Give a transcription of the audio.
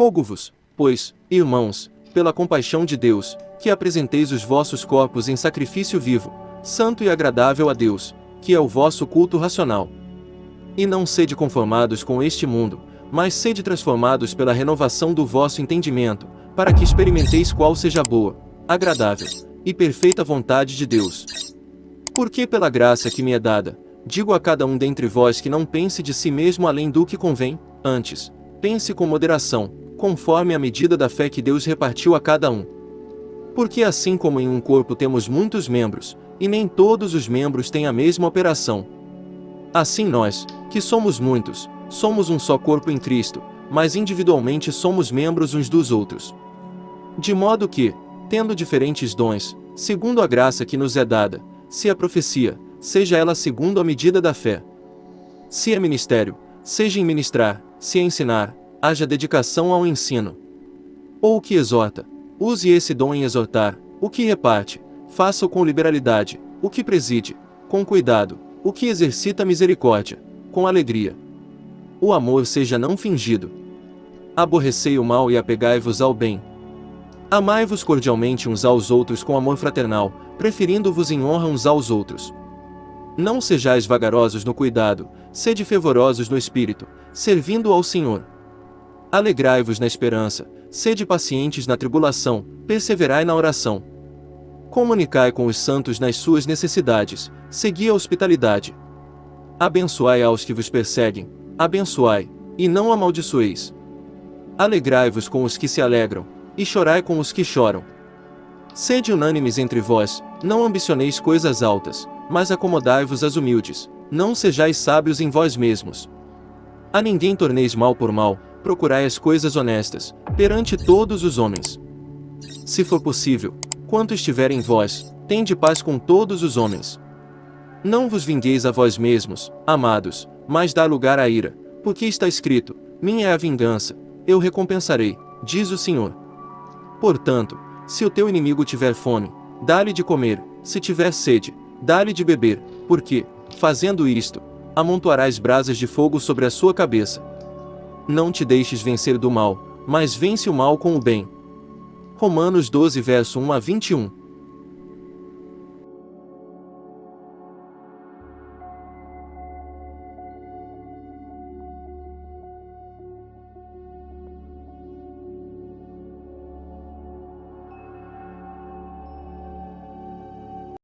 Rogo-vos, pois, irmãos, pela compaixão de Deus, que apresenteis os vossos corpos em sacrifício vivo, santo e agradável a Deus, que é o vosso culto racional. E não sede conformados com este mundo, mas sede transformados pela renovação do vosso entendimento, para que experimenteis qual seja a boa, agradável e perfeita vontade de Deus. Porque pela graça que me é dada, digo a cada um dentre vós que não pense de si mesmo além do que convém, antes, pense com moderação, conforme a medida da fé que Deus repartiu a cada um. Porque assim como em um corpo temos muitos membros, e nem todos os membros têm a mesma operação. Assim nós, que somos muitos, somos um só corpo em Cristo, mas individualmente somos membros uns dos outros. De modo que, tendo diferentes dons, segundo a graça que nos é dada, se a profecia, seja ela segundo a medida da fé. Se é ministério, seja em ministrar, se é ensinar, haja dedicação ao ensino. Ou o que exorta, use esse dom em exortar, o que reparte, faça-o com liberalidade, o que preside, com cuidado, o que exercita misericórdia, com alegria. O amor seja não fingido. Aborrecei o mal e apegai-vos ao bem. Amai-vos cordialmente uns aos outros com amor fraternal, preferindo-vos em honra uns aos outros. Não sejais vagarosos no cuidado, sede fervorosos no espírito, servindo ao Senhor. Alegrai-vos na esperança, sede pacientes na tribulação, perseverai na oração. Comunicai com os santos nas suas necessidades, segui a hospitalidade. Abençoai aos que vos perseguem, abençoai, e não amaldiçoeis. Alegrai-vos com os que se alegram, e chorai com os que choram. Sede unânimes entre vós, não ambicioneis coisas altas, mas acomodai-vos às humildes, não sejais sábios em vós mesmos. A ninguém torneis mal por mal, procurai as coisas honestas, perante todos os homens. Se for possível, quanto estiver em vós, tende paz com todos os homens. Não vos vingueis a vós mesmos, amados, mas dá lugar à ira, porque está escrito: Minha é a vingança, eu recompensarei, diz o Senhor. Portanto, se o teu inimigo tiver fome, dá-lhe de comer, se tiver sede, dá-lhe de beber, porque, fazendo isto, amontoarás brasas de fogo sobre a sua cabeça. Não te deixes vencer do mal, mas vence o mal com o bem. Romanos 12 verso 1 a 21